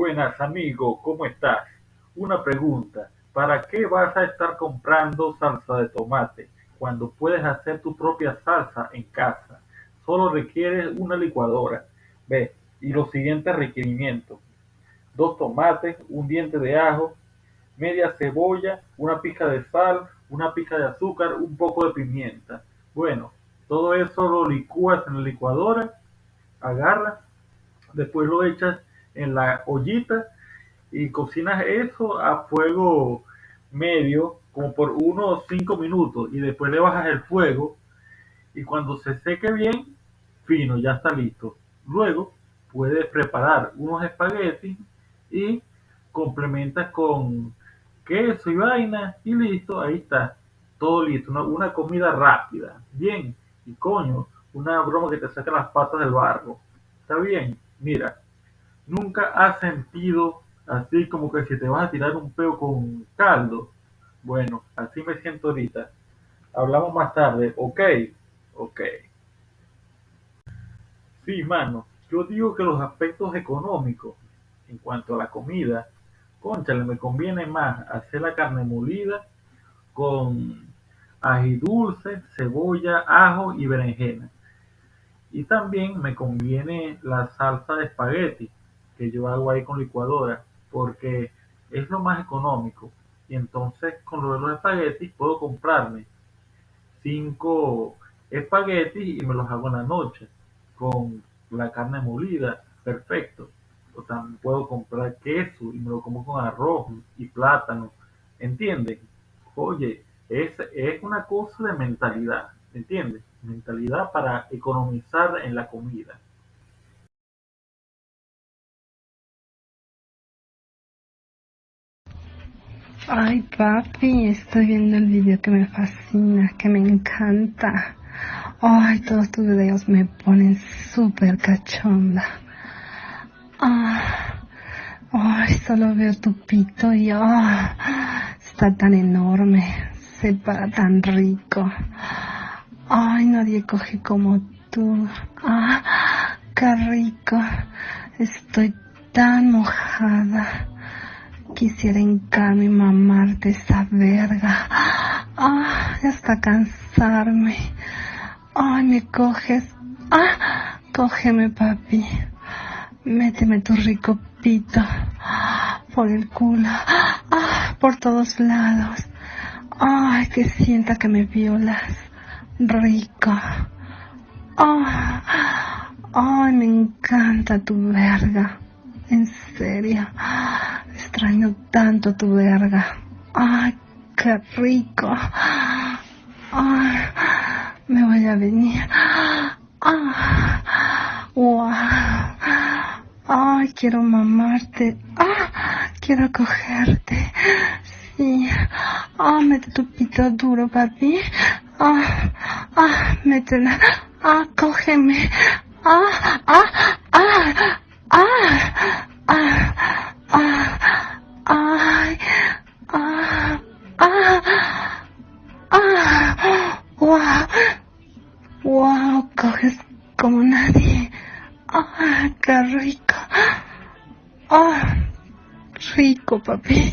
Buenas amigo, ¿cómo estás? Una pregunta, ¿para qué vas a estar comprando salsa de tomate cuando puedes hacer tu propia salsa en casa? Solo requieres una licuadora. Ve, y los siguientes requerimientos. Dos tomates, un diente de ajo, media cebolla, una pizca de sal, una pizca de azúcar, un poco de pimienta. Bueno, todo eso lo licúas en la licuadora, agarras, después lo echas en la ollita y cocinas eso a fuego medio como por unos 5 minutos y después le bajas el fuego y cuando se seque bien, fino, ya está listo. Luego puedes preparar unos espaguetis y complementas con queso y vaina y listo, ahí está, todo listo, una, una comida rápida, bien, y coño, una broma que te saca las patas del barro, está bien, mira, nunca has sentido así como que si te vas a tirar un peo con caldo, bueno, así me siento ahorita, hablamos más tarde, ok, ok. Sí, mano, yo digo que los aspectos económicos en cuanto a la comida, cónchale, me conviene más hacer la carne molida con ají dulce, cebolla, ajo y berenjena. Y también me conviene la salsa de espagueti que yo hago ahí con licuadora porque es lo más económico. Y entonces con lo de los espaguetis puedo comprarme cinco espaguetis y me los hago en la noche con la carne molida, perfecto. O también puedo comprar queso y me lo como con arroz y plátano, ¿entienden? Oye, es, es una cosa de mentalidad, ¿entiendes? Mentalidad para economizar en la comida. Ay, papi, estoy viendo el video que me fascina, que me encanta. Ay, todos tus videos me ponen súper cachonda. Ah, ay, solo veo tu pito y ah, está tan enorme, se para tan rico. Ay, nadie coge como tú. Ah, qué rico. Estoy tan mojada. Quisiera hincarme y mamarte esa verga. Ah, hasta cansarme. Ay, me coges. Ah, cógeme, papi. Méteme tu rico pito. Por el culo. Ah, por todos lados. Ay, que sienta que me violas. Rico. Ah, ay, me encanta tu verga. En serio. Extraño tanto tu verga. Ay, qué rico. Ay, me voy a venir. Ah, wow. Ay, quiero mamarte. Ah, quiero cogerte. Sí. Ah, mete tu pito duro, papi. Ah, ah, métela. Ah, cógeme. Ah, ah, ah, coges como nadie. Ah, qué rico. Ah, rico, papi.